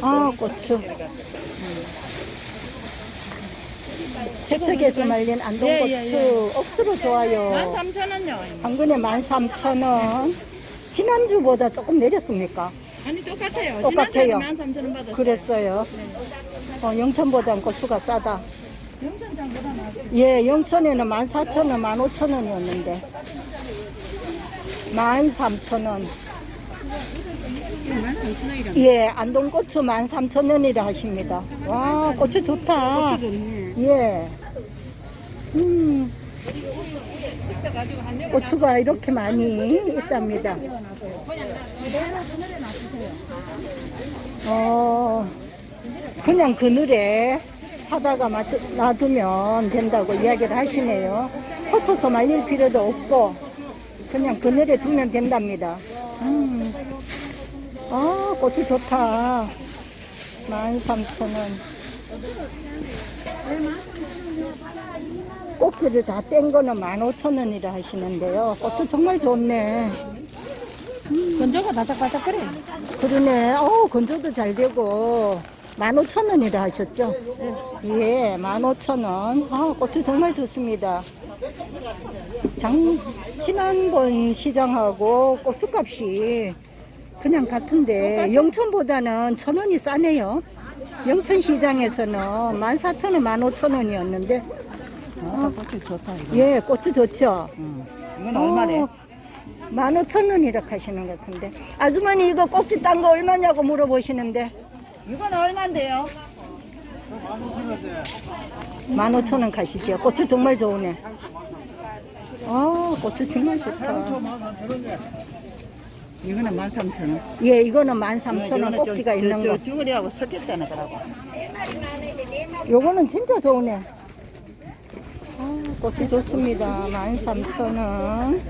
아, 고추. 세척해서 말린 안동고추. 예, 예, 예. 억수로 좋아요. 13,000원요. 한 근에 13,000원. 지난주보다 조금 내렸습니까? 아니 똑같아요. 똑같아요. 지난주에 13,000원 받았어요. 그랬어요. 어, 영천보단 고추가 싸다. 영천장보다. 예, 영천에는 14,000원, 15,000원이었는데. 13,000원. 13,000원이라. 예, 안동고추 13,000원이라 하십니다. 와, 고추 좋다. 예. 음. 고추가 이렇게 많이 있답니다. 어, 그냥 그늘에 사다가 마- 놔두면 된다고 이야기를 하시네요. 고쳐서 말릴 필요도 없고, 그냥 그늘에 두면 된답니다. 음. 아, 고추 좋다. 13,000원. 꼭지를 다 뗀 거는 15,000원이라 하시는데요. 고추 정말 좋네. 건조가 바삭바삭거려. 그러네. 어, 건조도 잘 되고. 15,000원이라 하셨죠? 예, 15,000원. 아, 고추 정말 좋습니다. 장, 지난번 시장하고 고추값이 그냥 같은데, 영천보다는 천 원이 싸네요. 영천 시장에서는 14,000원, 15,000원이었는데, 아, 고추 좋다 이거. 예, 고추 좋죠? 이건 얼마래? 15,000원이라 하시는 것 같은데. 아주머니 이거 꼭지 딴 거 얼마냐고 물어보시는데. 이건 얼마인데요? 15,000원 가시죠. 고추 정말 좋으네. 아, 고추 정말 좋다. 이거는 13,000원. 예, 이거는 13,000원 꼭지가 있는 거. 쭈그리하고 섞였다는 거라고. 요거는 진짜 좋으네. 아, 고추 좋습니다. 13,000원.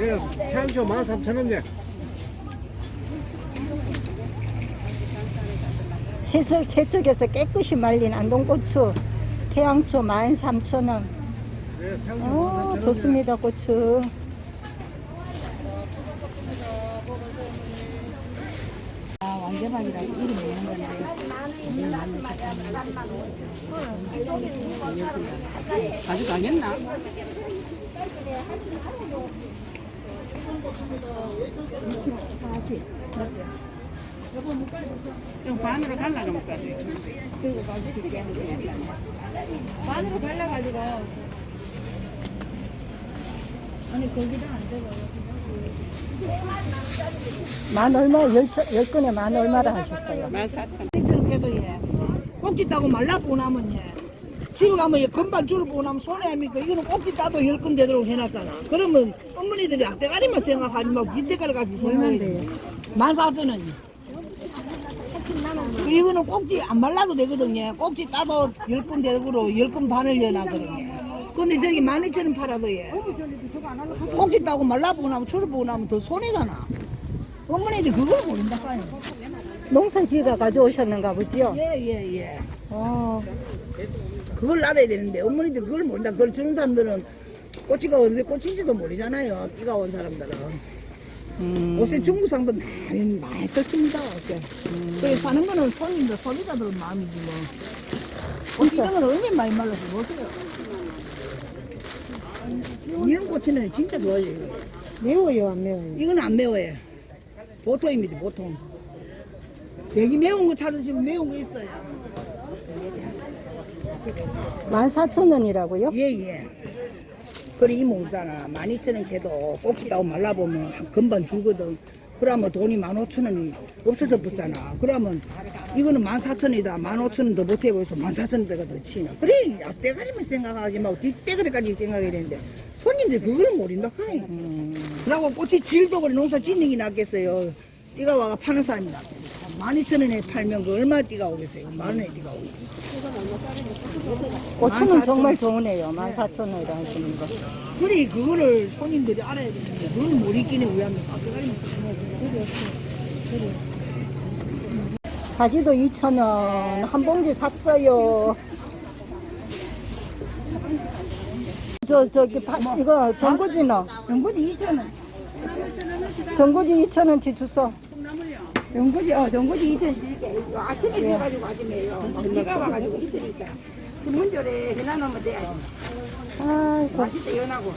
예, 태양초 13,000원인데 세석, 세척에서 깨끗이 말린 안동고추. 태양초 13,000원. 예, 태양초 어, 13,000원인데 좋습니다, 고추. 아. 가져가겠나? 이 거 반으로 갈라가 못 가지. 반으로 갈라가지고. 아니 거기다 안 되고. 만 얼마, 열, 차- 열 건에 만 얼마라 하셨어요? 14,000원. 이처럼 해도 예. 꼭지 따고 말라보고 나면 예. 집에 가면 예, 금방 줄을 보고 나면 손해 아닙니까? 이거는 꼭지 따도 열 건 되도록 해놨잖아. 그러면 어머니들이 앞대가리만 생각하지 말고 뒷대가리 가지고 생각해. 만 사천 원이. 이거는 꼭지 안 말라도 되거든요. 꼭지 따도 열건 되도록 열건 반을 여놨거든요. 근데 저기 만 이천 원 팔아도 예. 꼭지 따고 말라보고 나면 줄을 보고 나면 더 손해잖아. 어머니들 그걸 모른다 까요. 농사 지가 가져오셨는가 보지요? 예, 예, 예. 어, 그걸 알아야 되는데 어머니들 그걸 모른다. 그걸 주는 사람들은 꼬치가 어디에 꽂힌지도 모르잖아요. 띠가 온 사람들은. 음, 옷에 중국 상도 많이 많이 썼습니다. 옷에. 그래 사는 거는 손님들 소비자들은 마음이지 뭐. 옷 이런 건 얼마나 많이 말라서 보세요. 이런 꼬치는 진짜 좋아요. 이거. 매워요, 안 매워요? 이건 안 매워요. 보통입니다. 보통. 여기 매운 거 찾으시면 매운 거 있어요. 14,000원이라고요? 예, 예. 그래, 이 모잖아. 12,000원 걔도 따고 말라보면 한 금방 주거든. 그러면 돈이 15,000원이 없어서 붙잖아. 그러면 이거는 14,000원이다. 15,000원 더 못해보여서 14,000원대가 더 치나. 그래, 앞대가리만 생각하지 말고 뒷대가리까지 생각해야 되는데 손님들 그걸 모른다 카이. 그러고 꽃이 질도 그래 농사 짓는 게 낫겠어요. 띠가 와가 파는 사람이 낫겠어. 12,000원에 팔면 그 얼마 띠가 오겠어요? 만 원에 띠가 오겠어요. 고추는 정말 좋으네요. 14,000원이라 하시는 거. 그래 그거를 손님들이 알아야 되는데 그걸 못 익기는 왜 합니까? 앞대가리만 가지도 2,000원. 한 봉지 샀어요. 저, 저기, 파, 이거 전구지 너. 전부지 2,000원. 전구지 2,000원치 주소. 전구지, 어, 전구지 이제 이게 아침에 비어가지고 아침에요. 막 비가 와가지고 있으니까. 신문조에 해놔놓으면 돼. 아이고. 맛있다, 연하고.